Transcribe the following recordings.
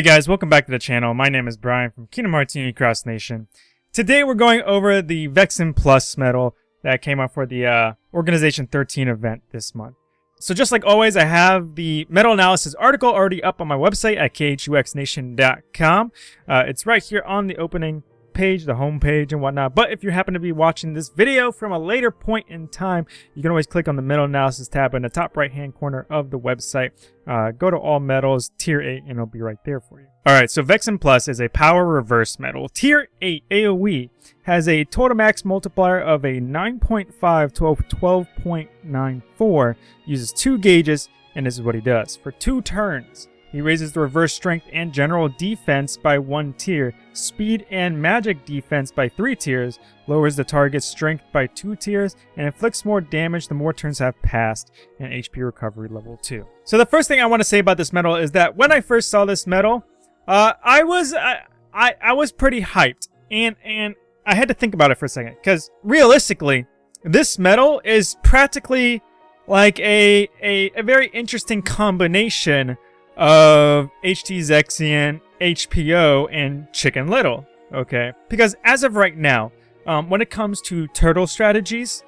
Hey guys, welcome back to the channel. My name is Brian from Kingdom Unity Cross Nation. Today we're going over the Vexen Plus medal that came out for the uh, Organization 13 event this month. So just like always, I have the medal analysis article already up on my website at khuxnation.com. Uh, it's right here on the opening page, the home page and whatnot. But if you happen to be watching this video from a later point in time, you can always click on the medal analysis tab in the top right hand corner of the website. Uh, go to all medals, tier 8, and it'll be right there for you. Alright, so Vexen Plus is a power reverse medal. Tier 8 AoE has a total max multiplier of a 9.5 to 12.94, uses two gauges, and this is what he does. For two turns, he raises the reverse strength and general defense by one tier, speed and magic defense by three tiers, lowers the target's strength by two tiers, and inflicts more damage the more turns have passed, and HP recovery level 2. So the first thing I want to say about this medal is that when I first saw this medal, uh, I was I, I, I was pretty hyped, and and I had to think about it for a second, because realistically, this medal is practically like a, a, a very interesting combination of HD Zexion, HPO, and Chicken Little. Okay, because as of right now, um, when it comes to turtle strategies,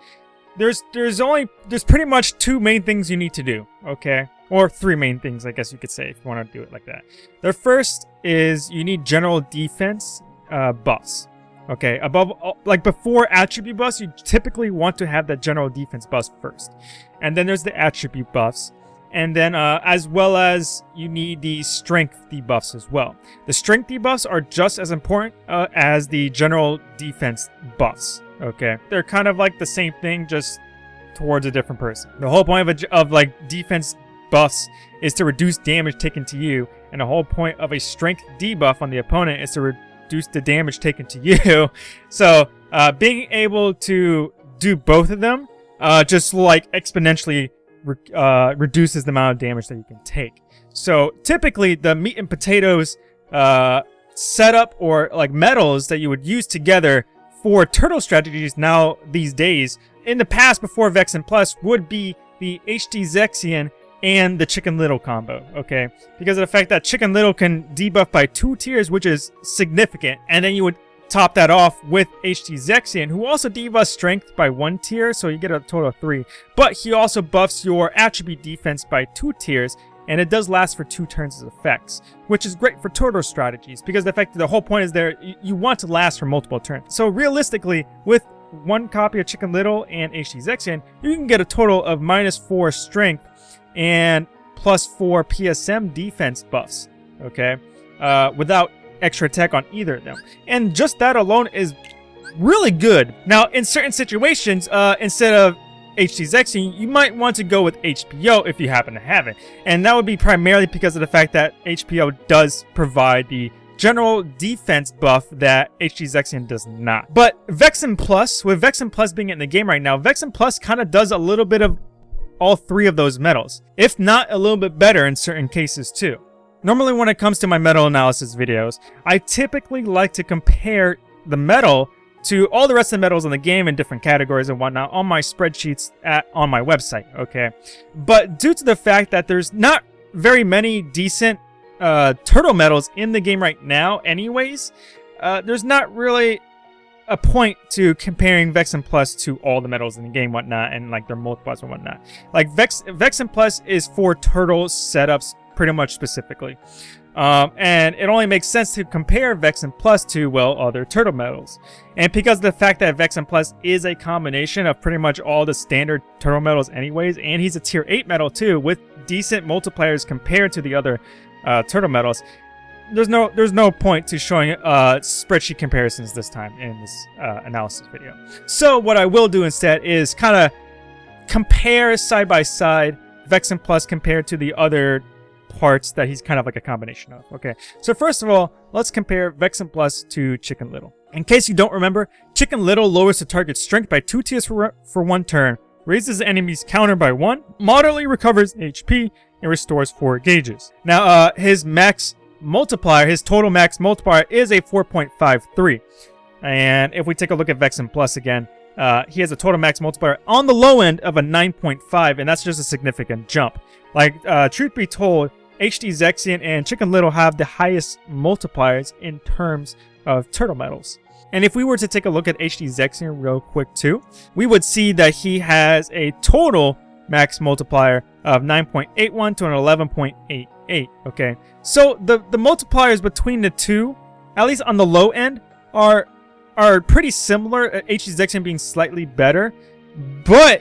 there's there's only there's pretty much two main things you need to do. Okay, or three main things, I guess you could say, if you want to do it like that. The first is you need general defense uh, buffs. Okay, above, like before attribute buffs, you typically want to have that general defense buff first. And then there's the attribute buffs. And then uh, as well as you need the strength debuffs as well. The strength debuffs are just as important uh, as the general defense buffs. Okay, they're kind of like the same thing, just towards a different person. The whole point of, a, of like defense buffs is to reduce damage taken to you, and the whole point of a strength debuff on the opponent is to reduce the damage taken to you. so uh, being able to do both of them uh, just like exponentially re uh, reduces the amount of damage that you can take. So typically the meat and potatoes uh, setup or like medals that you would use together for turtle strategies now these days, in the past before Vexen Plus, would be the HD Zexion and the Chicken Little combo, okay? Because of the fact that Chicken Little can debuff by two tiers, which is significant, and then you would top that off with HD Zexion, who also debuffs strength by one tier, so you get a total of three. But he also buffs your attribute defense by two tiers, and it does last for two turns as effects, which is great for turtle strategies, because the fact the whole point is there, you want to last for multiple turns. So realistically, with one copy of Chicken Little and HD Zexion, you can get a total of minus four strength and plus four PSM defense buffs, okay? Uh, without extra attack on either of them. And just that alone is really good. Now, in certain situations, uh, instead of HD Zexion, you might want to go with HPO if you happen to have it. And that would be primarily because of the fact that HPO does provide the general defense buff that HD Zexion does not. But Vexen Plus, with Vexen Plus being in the game right now, Vexen Plus kind of does a little bit of all three of those medals, if not a little bit better in certain cases too. Normally when it comes to my medal analysis videos, I typically like to compare the medal to all the rest of the medals in the game in different categories and whatnot on my spreadsheets at, on my website, okay? But due to the fact that there's not very many decent uh, turtle medals in the game right now anyways, uh, there's not really a point to comparing Vexen Plus to all the medals in the game, whatnot, and like their multipliers and whatnot. Like Vex Vexen Plus is for turtle setups pretty much specifically. Um, and it only makes sense to compare Vexen Plus to, well, other turtle medals. And because of the fact that Vexen Plus is a combination of pretty much all the standard turtle medals anyways, and he's a tier 8 medal too, with decent multipliers compared to the other uh, turtle medals, there's no there's no point to showing uh, spreadsheet comparisons this time in this uh, analysis video. So what I will do instead is kind of compare side by side Vexen Plus compared to the other parts that he's kind of like a combination of. Okay, so first of all, let's compare Vexen Plus to Chicken Little. In case you don't remember, Chicken Little lowers the target's strength by 2 tiers for, for one turn, raises the enemy's counter by 1, moderately recovers HP, and restores 4 gauges. Now, uh, his max multiplier, his total max multiplier is a 4.53. And if we take a look at Vexen Plus again, uh, he has a total max multiplier on the low end of a 9.5, and that's just a significant jump. Like, uh, truth be told, HD Zexion and Chicken Little have the highest multipliers in terms of turtle medals. And if we were to take a look at HD Zexion real quick too, we would see that he has a total max multiplier of 9.81 to an 11.88, okay? So the, the multipliers between the two, at least on the low end, are are pretty similar, HD uh, Zexion being slightly better, but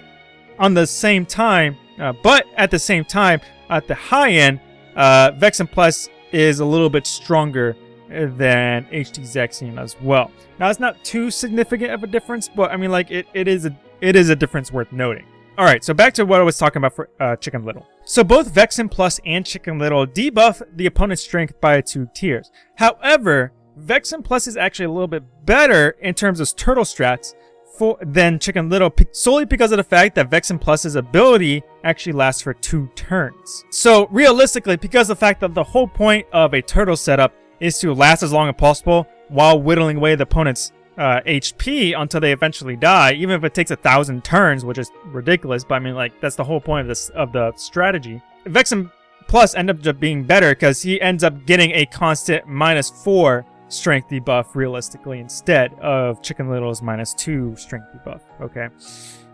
on the same time, uh, but at the same time, at the high end, uh, Vexen Plus is a little bit stronger than HD Zexion as well. Now it's not too significant of a difference, but I mean like it, it is a it is a difference worth noting. Alright, so back to what I was talking about for uh, Chicken Little. So both Vexen Plus and Chicken Little debuff the opponent's strength by two tiers. However, Vexen Plus is actually a little bit better in terms of turtle strats for, than Chicken Little solely because of the fact that Vexen Plus's ability actually lasts for two turns. So realistically, because the fact that the whole point of a turtle setup is to last as long as possible while whittling away the opponent's uh, HP until they eventually die, even if it takes a thousand turns, which is ridiculous. But I mean, like that's the whole point of this of the strategy. Vexen Plus end up being better because he ends up getting a constant minus four strength debuff realistically instead of Chicken Little's minus two strength debuff. Okay.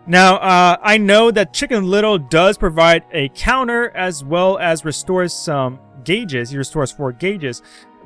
Now, uh, I know that Chicken Little does provide a counter as well as restores some gauges. He restores four gauges.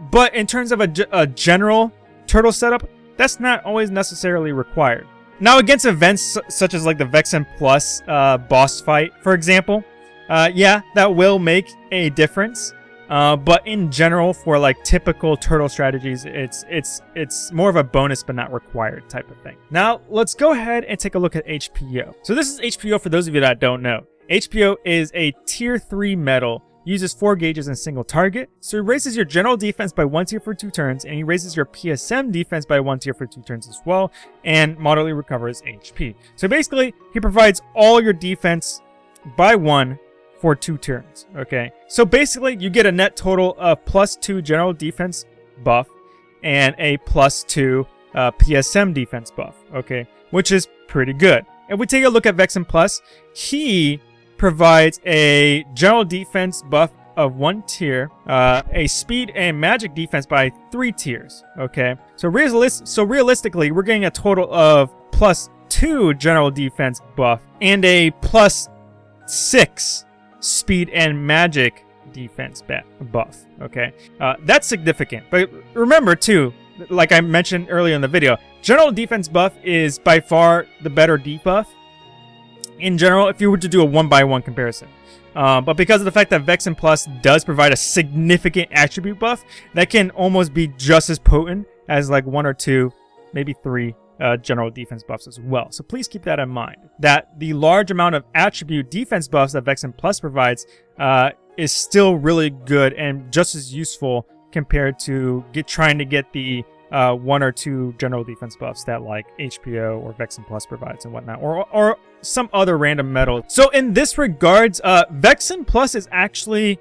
But in terms of a, a general turtle setup, that's not always necessarily required. Now against events such as like the Vexen Plus uh, boss fight, for example, uh, yeah, that will make a difference. Uh, but in general, for like typical turtle strategies, it's it's it's more of a bonus but not required type of thing. Now let's go ahead and take a look at HPO. So this is HPO for those of you that don't know. HPO is a tier 3 medal uses 4 gauges in single target, so he raises your general defense by 1 tier for 2 turns, and he raises your PSM defense by 1 tier for 2 turns as well, and moderately recovers HP. So basically, he provides all your defense by 1 for 2 turns, okay? So basically, you get a net total of plus 2 general defense buff, and a plus 2 uh, PSM defense buff, okay? Which is pretty good. If we take a look at Vexen Plus, he provides a general defense buff of one tier, uh, a speed and magic defense by three tiers. Okay, so realist so realistically, we're getting a total of plus two general defense buff and a plus six speed and magic defense buff. Okay, uh, that's significant. But remember too, like I mentioned earlier in the video, general defense buff is by far the better debuff in general if you were to do a one-by-one -one comparison. Uh, but because of the fact that Vexen Plus does provide a significant attribute buff, that can almost be just as potent as like one or two, maybe three uh, general defense buffs as well. So please keep that in mind. That the large amount of attribute defense buffs that Vexen Plus provides uh, is still really good and just as useful compared to get trying to get the uh, one or two general defense buffs that like HPO or Vexen Plus provides and whatnot, or, or some other random medal. So in this regards, uh, Vexen Plus is actually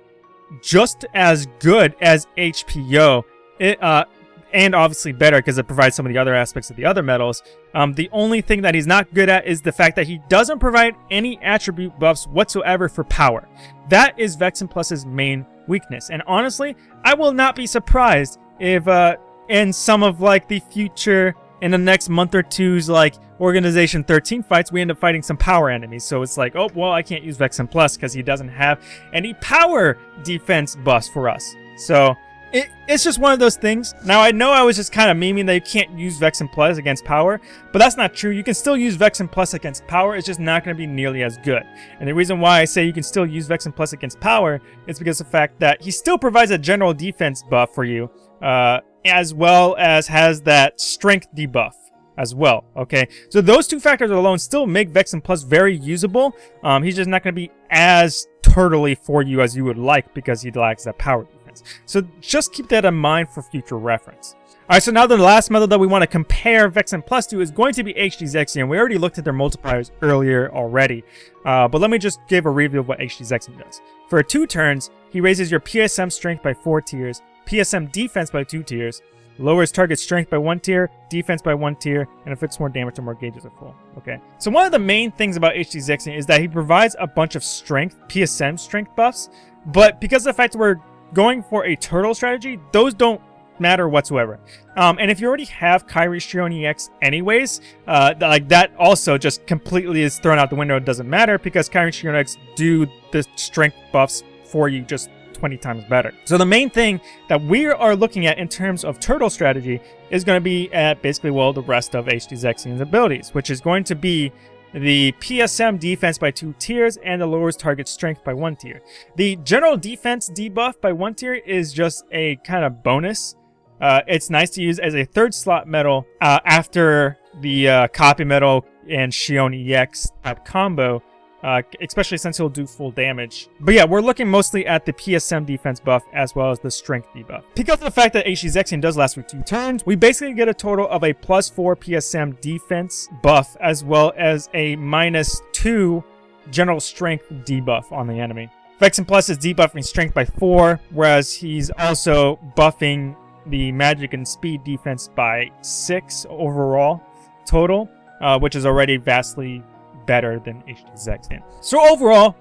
just as good as HPO. It, uh, and obviously better because it provides some of the other aspects of the other medals. Um, the only thing that he's not good at is the fact that he doesn't provide any attribute buffs whatsoever for power. That is Vexen Plus's main weakness. And honestly, I will not be surprised if uh, in some of like the future in the next month or two's like Organization 13 fights, we end up fighting some power enemies. So it's like, oh, well, I can't use Vexen Plus because he doesn't have any power defense buffs for us. So it, it's just one of those things. Now, I know I was just kind of memeing that you can't use Vexen Plus against power, but that's not true. You can still use Vexen Plus against power. It's just not going to be nearly as good. And the reason why I say you can still use Vexen Plus against power is because of the fact that he still provides a general defense buff for you. Uh, as well as has that strength debuff as well, okay? So those two factors alone still make Vexen Plus very usable. Um, he's just not going to be as turtly for you as you would like because he lacks that power defense. So just keep that in mind for future reference. Alright, so now the last method that we want to compare Vexen Plus to is going to be HD Zexion. We already looked at their multipliers earlier already, uh, but let me just give a review of what HD Zexion does. For two turns, he raises your PSM strength by 4 tiers, PSM defense by 2 tiers, lowers target strength by one tier, defense by one tier, and inflicts more damage to more gauges are full. Okay. So one of the main things about HD Zexion is that he provides a bunch of strength, PSM strength buffs, but because of the fact that we're going for a turtle strategy, those don't matter whatsoever. Um, and if you already have Kairi Xion EX anyways, uh, like that also just completely is thrown out the window. It doesn't matter because Kairi Xion EX do the strength buffs for you just 20 times better. So the main thing that we are looking at in terms of turtle strategy is going to be at basically, well, the rest of HD Zexion's abilities, which is going to be the PSM defense by two tiers, and the lowers target strength by one tier. The general defense debuff by one tier is just a kind of bonus uh, it's nice to use as a third slot medal uh, after the uh, copy medal and Xion EX type combo, uh, especially since he'll do full damage. But yeah, we're looking mostly at the PSM defense buff as well as the strength debuff. Because of the fact that Zexion does last for two turns, we basically get a total of a plus four PSM defense buff as well as a minus two general strength debuff on the enemy. Vexen Plus is debuffing strength by 4, whereas he's also buffing the magic and speed defense by 6 overall total, uh, which is already vastly better than HD. So overall,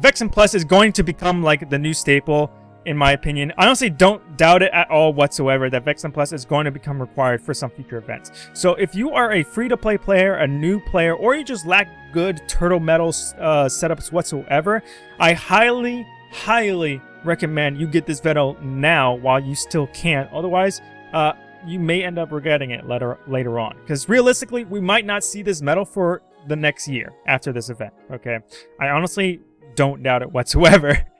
Vexen Plus is going to become like the new staple in my opinion. I honestly don't doubt it at all whatsoever that Vexen Plus is going to become required for some future events. So if you are a free-to-play player, a new player, or you just lack good Turtle Medal uh, setups whatsoever, I highly, highly recommend you get this medal now while you still can. Otherwise, uh, you may end up regretting it later later on. Because realistically, we might not see this medal for the next year after this event. Okay, I honestly don't doubt it whatsoever.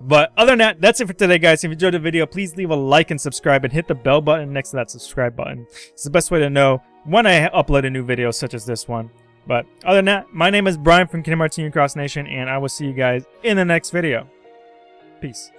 But other than that, that's it for today, guys. If you enjoyed the video, please leave a like and subscribe and hit the bell button next to that subscribe button. It's the best way to know when I upload a new video such as this one. But other than that, my name is Brian from Kingdom Hearts Cross Nation, and I will see you guys in the next video. Peace.